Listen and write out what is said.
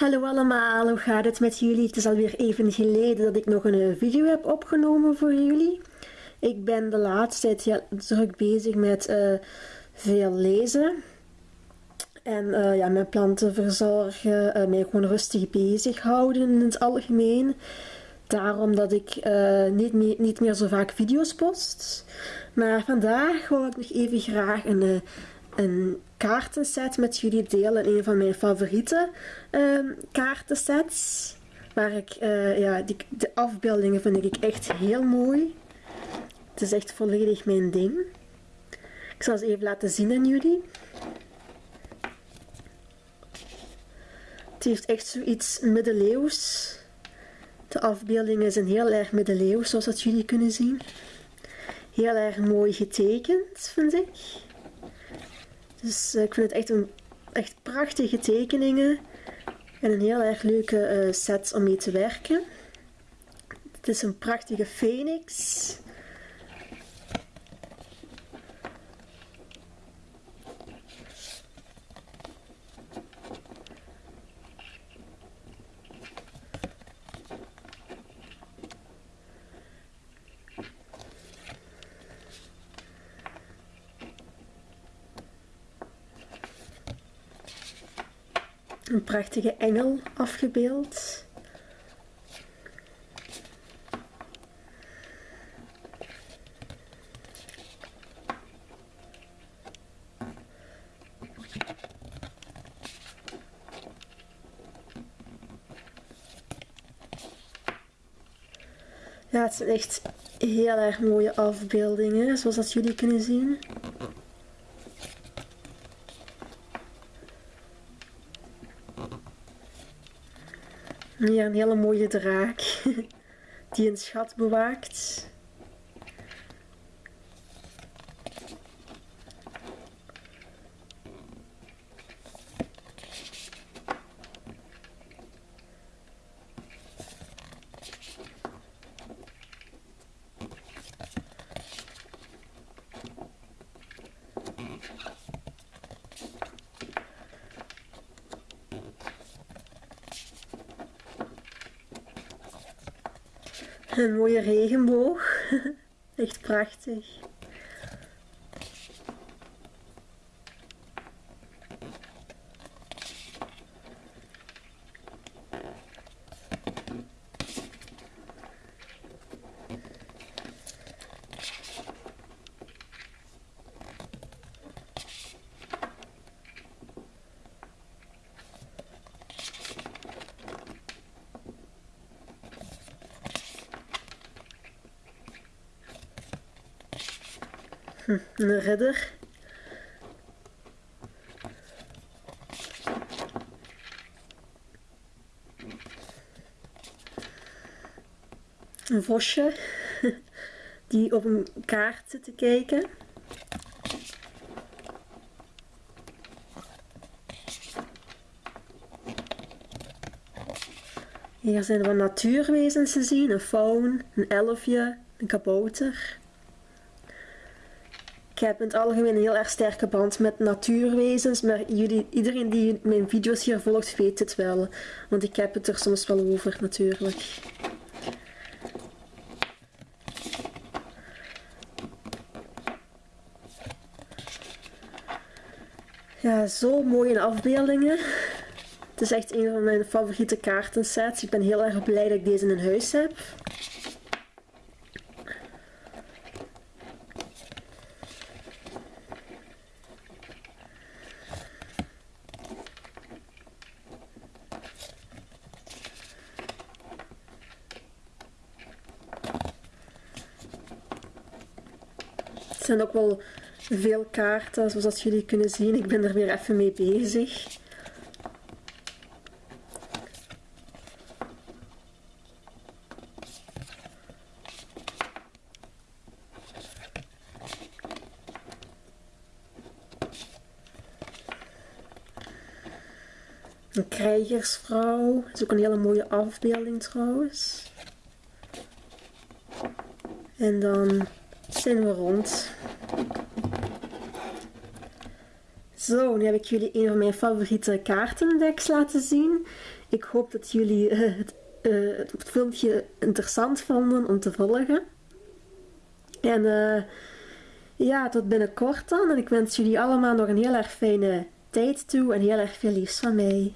Hallo allemaal, hoe gaat het met jullie? Het is alweer even geleden dat ik nog een eh, video heb opgenomen voor jullie. Ik ben de laatste tijd druk bezig met uh, veel lezen. En uh, ja, mijn planten verzorgen, uh, mij gewoon rustig bezighouden in het algemeen. Daarom dat ik niet, niet meer zo vaak video's post. Maar vandaag wil ik nog even graag een een kaartenset met jullie delen. Een van mijn favoriete uh, kaartensets. Waar ik, uh, ja, die, de afbeeldingen vind ik echt heel mooi. Het is echt volledig mijn ding. Ik zal ze even laten zien aan jullie. Het heeft echt zoiets middeleeuws. De afbeeldingen zijn heel erg middeleeuws, zoals dat jullie kunnen zien. Heel erg mooi getekend, vind ik. Dus uh, ik vind het echt, een, echt prachtige tekeningen. En een heel erg leuke uh, set om mee te werken. Het is een prachtige phoenix. Een prachtige engel afgebeeld. Ja, het zijn echt heel erg mooie afbeeldingen, zoals dat jullie kunnen zien. Hier een hele mooie draak die een schat bewaakt. Een mooie regenboog. Echt prachtig. Een redder. Een vosje die op een kaart zit te kijken. Hier zijn er natuurwezens te zien, een faun, een elfje, een kabouter. Ik heb in het algemeen een heel erg sterke band met natuurwezens, maar jullie, iedereen die mijn video's hier volgt weet het wel. Want ik heb het er soms wel over natuurlijk. Ja, zo mooie afbeeldingen. Het is echt een van mijn favoriete kaartensets. Ik ben heel erg blij dat ik deze in huis heb. Zijn ook wel veel kaarten, zoals jullie kunnen zien. Ik ben er weer even mee bezig. Een krijgersvrouw. Dat is ook een hele mooie afbeelding trouwens. En dan zijn we rond. Zo, nu heb ik jullie een van mijn favoriete kaartendeks laten zien. Ik hoop dat jullie het, het, filmpje interessant vonden om te volgen. En ja, tot binnenkort dan. En ik wens jullie allemaal nog een heel erg fijne tijd toe en heel erg veel liefs van mij.